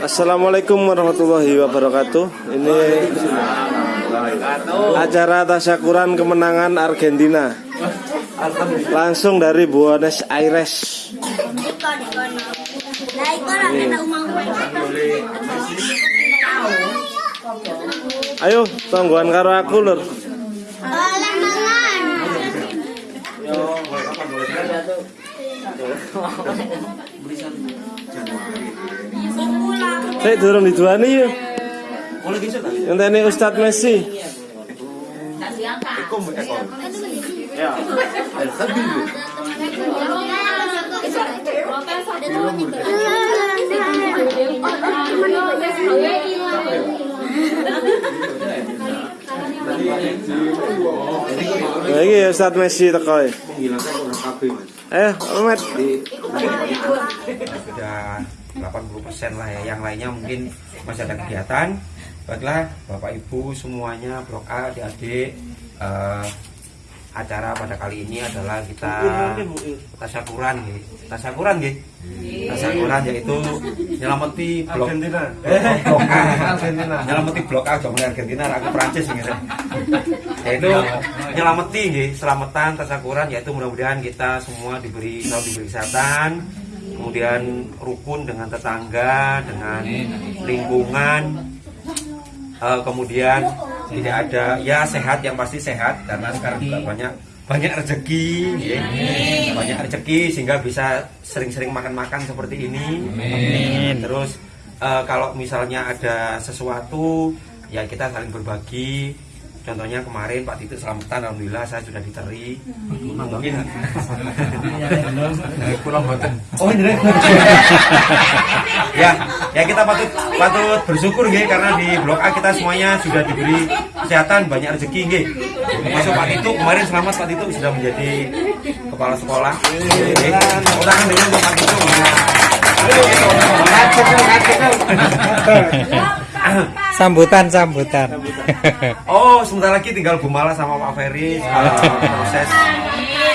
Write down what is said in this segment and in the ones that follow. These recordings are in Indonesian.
Assalamualaikum warahmatullahi wabarakatuh. Ini acara tasyakuran kemenangan Argentina. Langsung dari Buenos Aires. Ayo, tonggoan karo aku lur. Saya durung dijuani yuk. Yang ini Ustadz Messi. Nah, ini Ustadz Messi teko. ya. Ayo, Ahmad. sudah 80% lah ya yang lainnya mungkin masih ada kegiatan baiklah bapak ibu semuanya blok A adik-adik eh, acara pada kali ini adalah kita tasyakuran gitu tasyakuran gitu tasyakuran yaitu nyelamati blok Argentina. blok A Argentina. nyelamati blok A jangan Argentina aku Prancis gitu yaitu nyelamati gitu selamatan tasyakuran yaitu mudah-mudahan kita semua diberi selalu diberi kesehatan kemudian rukun dengan tetangga dengan lingkungan Eh, kemudian tidak ada. Ya sehat yang pasti sehat karena sekarang juga banyak banyak rezeki. Ya. banyak rezeki sehingga bisa sering-sering makan-makan seperti ini. Terus eh, kalau misalnya ada sesuatu ya kita saling berbagi contohnya kemarin Pak Tito selamatan alhamdulillah saya sudah diteri mungkin oh ini ya ya kita patut patut bersyukur nggih karena di blok A kita semuanya sudah diberi kesehatan banyak rezeki nggih masuk Pak Tito kemarin selamat Pak Tito sudah menjadi kepala sekolah tepuk tangan dengan Pak Tito Sambutan, sambutan. Oh, sebentar lagi tinggal Gumala sama Pak Ferry uh, proses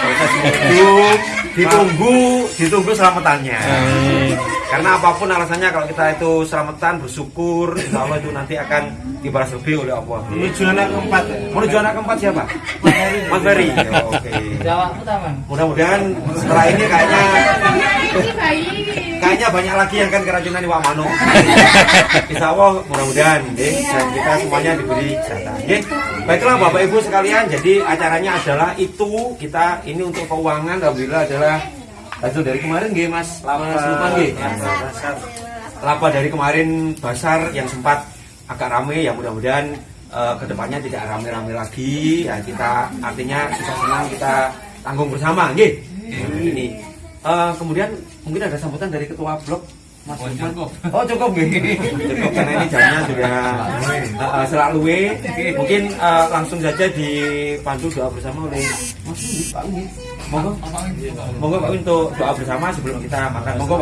proses menuju ditunggu ditunggu selamatannya. Karena apa pun alasannya kalau kita itu selamatan bersyukur, insya Allah itu nanti akan dibalas lebih oleh Allah. Menuju anak keempat. Menuju anak keempat siapa? Mas Ferry. Ya, Oke. Mudah-mudahan setelah ini kayaknya kayaknya banyak lagi yang kan keracunan di Mano. Insya Allah mudah-mudahan deh dan kita semuanya diberi kesehatan. Nggih. Baiklah Bapak Ibu sekalian, jadi acaranya adalah itu kita ini untuk keuangan alhamdulillah adalah hasil dari kemarin nggih Mas Lama Sultan nggih. Laba dari kemarin basar yang sempat agak rame ya mudah-mudahan eh, ke depannya tidak rame-rame lagi ya kita artinya susah senang kita tanggung bersama nggih. Ini Eh, kemudian mungkin ada sambutan dari ketua blok Mas oh, cukup. Oh cukup nggih. Cukup karena ini jamnya sudah uh, uh, selalu. Mungkin uh, langsung saja dipandu doa bersama oleh Mas Pak. Monggo. Monggo Pak untuk doa bersama sebelum kita makan. Monggo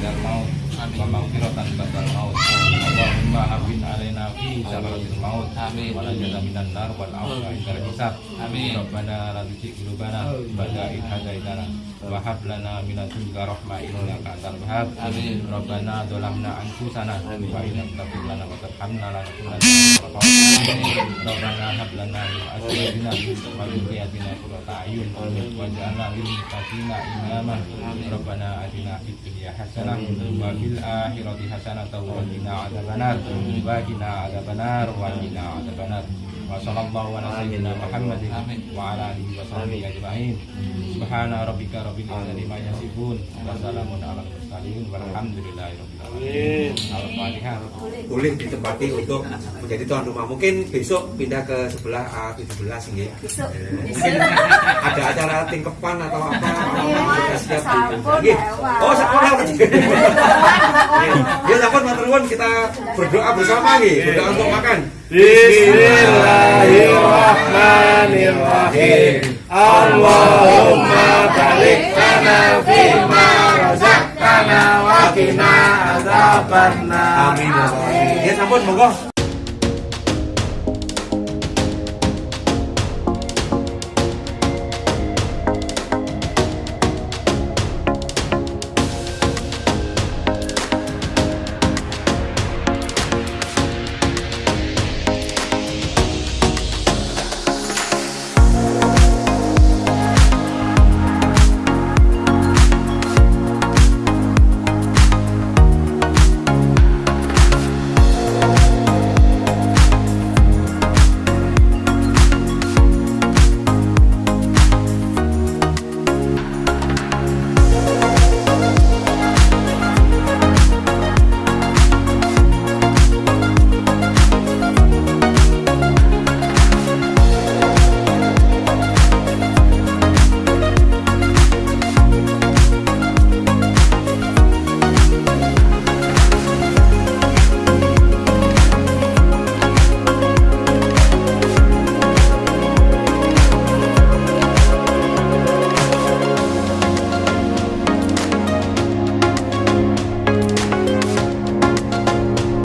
that mouth Pak Ketua dipersilakan. Allahumma hawwin alaina fi sakaratil maut. Amin. Wa najata minan nar wal afwa indal hisab amin. Rabbana la tuzigh qulubana ba'da idh hadaitana wa hab lana min ladunka rahmah innaka antal wahhab. Amin. Rabbana dhalamna anfusana wa in lam taghfir lana wa tarhamna lanakunanna minal khasirin rabbana hab lana min azwajina wa dhurriyyatina qurrata a'yun. Waj'alna lil muttaqina imama rabbana atina fid dunya hasanah wa fil akhirati hasanah wa qina adzabannar wa qina adzabannar wa qina adzabannar Wa sallallahu ala sayyidina Muhammadin wa ala alihi wa sahbihi ajma'in. Subhana rabbika rabbil izzati ma yasifun wa salamun ala mursalin walhamdulillahi rabbil alamin. Al-Fatihah. boleh ditempati untuk menjadi tuan rumah. Mungkin besok pindah ke sebelah A17 nggih. Besok. Mungkin ada acara tingkepan atau apa? Sudah siap di-. Oh. Ya, kita berdoa bersama nggih, berdoa untuk makan. Bismillahirrahmanirrahim. Allahumma barik lana fima razaqtana wa qina adzabannar. Amin ya. Ya sampun monggo